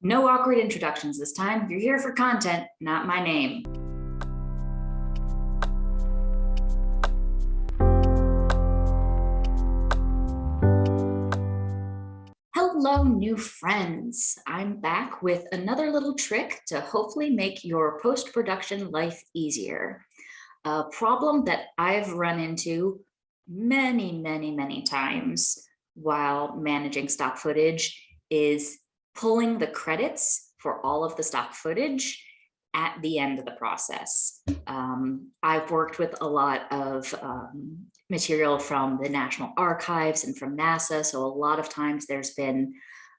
No awkward introductions this time. You're here for content, not my name. Hello, new friends. I'm back with another little trick to hopefully make your post-production life easier. A problem that I've run into many, many, many times while managing stock footage is pulling the credits for all of the stock footage at the end of the process. Um, I've worked with a lot of um, material from the National Archives and from NASA, so a lot of times there's been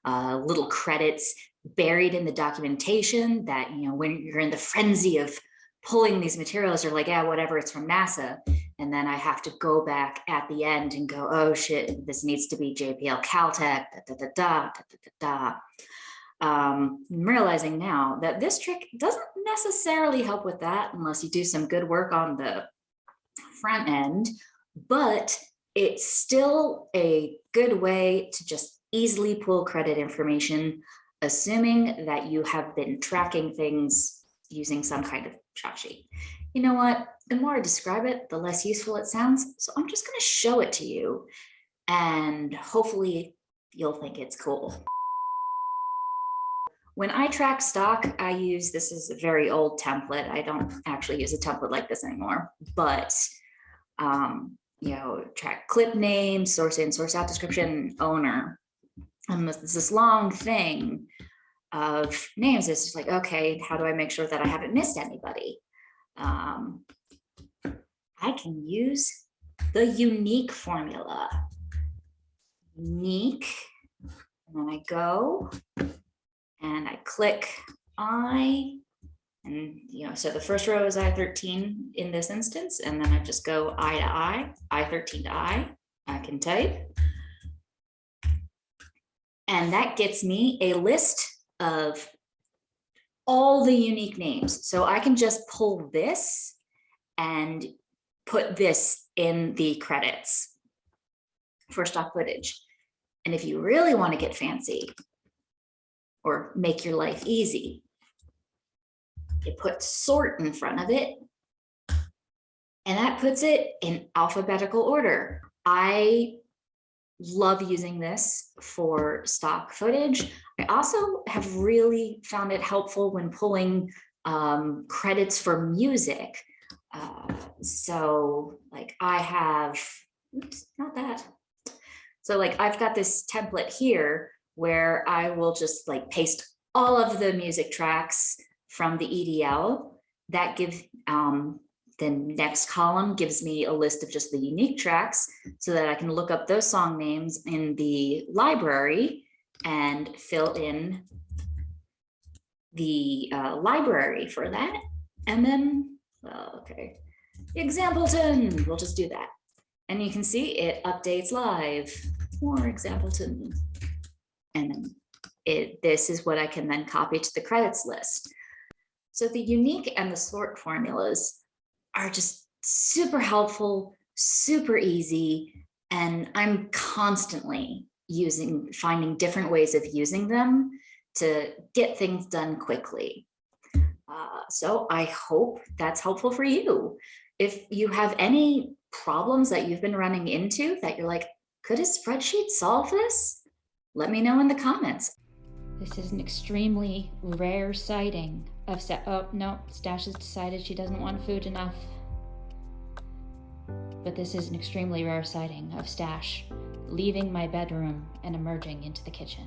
uh, little credits buried in the documentation that, you know, when you're in the frenzy of pulling these materials, you're like, yeah, whatever, it's from NASA. And then I have to go back at the end and go, oh shit, this needs to be JPL Caltech, da da da da da da da. Um, I'm realizing now that this trick doesn't necessarily help with that unless you do some good work on the front end, but it's still a good way to just easily pull credit information, assuming that you have been tracking things using some kind of shot sheet. You know what? The more I describe it, the less useful it sounds. So I'm just going to show it to you and hopefully you'll think it's cool. When I track stock, I use, this is a very old template. I don't actually use a template like this anymore, but, um, you know, track clip name, source in, source out description, owner. And this, is this long thing of names. It's just like, okay, how do I make sure that I haven't missed anybody? Um, I can use the unique formula. Unique, and then I go and I click I, and you know, so the first row is I13 in this instance, and then I just go I to I, I13 to I, I can type. And that gets me a list of all the unique names. So I can just pull this and put this in the credits for stock footage. And if you really want to get fancy or make your life easy, you put sort in front of it and that puts it in alphabetical order. I love using this for stock footage. I also have really found it helpful when pulling um, credits for music. Uh, so like I have, oops, not that. So like I've got this template here where I will just like paste all of the music tracks from the EDL that give um, the next column gives me a list of just the unique tracks so that I can look up those song names in the library and fill in the uh, library for that. And then, well, okay, Exampleton, we'll just do that. And you can see it updates live, more Exampleton. And then it, this is what I can then copy to the credits list. So the unique and the sort formulas are just super helpful, super easy, and I'm constantly using, finding different ways of using them to get things done quickly. Uh, so I hope that's helpful for you. If you have any problems that you've been running into that you're like, could a spreadsheet solve this? Let me know in the comments. This is an extremely rare sighting of set. Oh, no, Stash has decided she doesn't want food enough. But this is an extremely rare sighting of Stash leaving my bedroom and emerging into the kitchen.